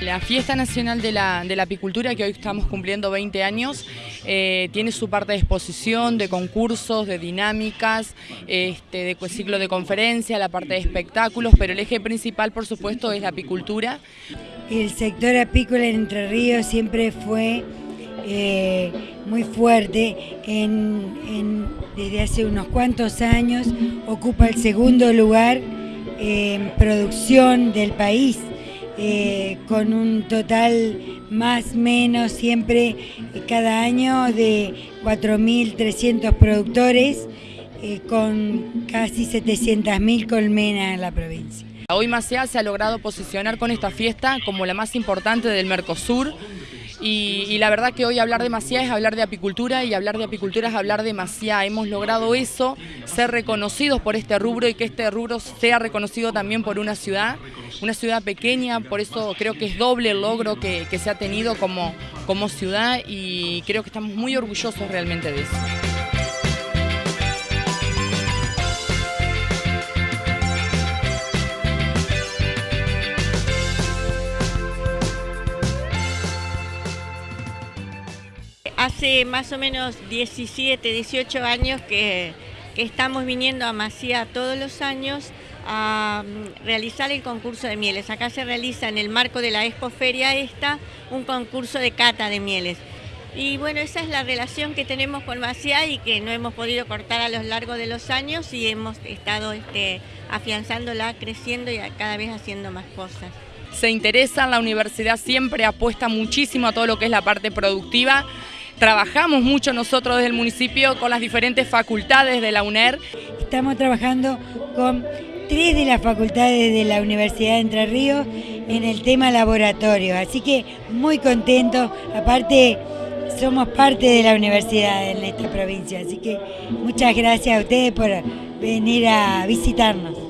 La Fiesta Nacional de la, Apicultura, que hoy estamos cumpliendo 20 años, eh, tiene su parte de exposición, de concursos, de dinámicas, este, de ciclo de conferencia, la parte de espectáculos, pero el eje principal, por supuesto, es la apicultura. El sector apícola en Entre Ríos siempre fue eh, muy fuerte, desde hace unos cuantos años ocupa el segundo lugar en producción del país. Eh, con un total más menos siempre cada año de 4.300 productores eh, con casi 700.000 colmenas en la provincia. Hoy Maciá se ha logrado posicionar con esta fiesta como la más importante del Mercosur y, la verdad que hoy hablar de Maciá es hablar de apicultura y hablar de apicultura es hablar de Maciá. Hemos logrado eso, ser reconocidos por este rubro y que este rubro sea reconocido también por una ciudad, una ciudad pequeña, por eso creo que es doble el logro que, se ha tenido como, como ciudad y creo que estamos muy orgullosos realmente de eso. Hace más o menos 17, 18 años que, estamos viniendo a Macía todos los años a mm, realizar el concurso de mieles. Acá se realiza en el marco de la Expo Feria esta un concurso de cata de mieles. Y bueno, esa es la relación que tenemos con Macía y que no hemos podido cortar a lo largo de los años y hemos estado este, afianzándola, creciendo y cada vez haciendo más cosas. Se interesa, la universidad siempre apuesta muchísimo a todo lo que es la parte productiva Trabajamos mucho nosotros desde el municipio con las diferentes facultades de la UNER. Estamos trabajando con tres de las facultades de la Universidad de Entre Ríos en el tema laboratorio, así que muy contentos, aparte somos parte de la universidad en esta provincia, así que muchas gracias a ustedes por venir a visitarnos.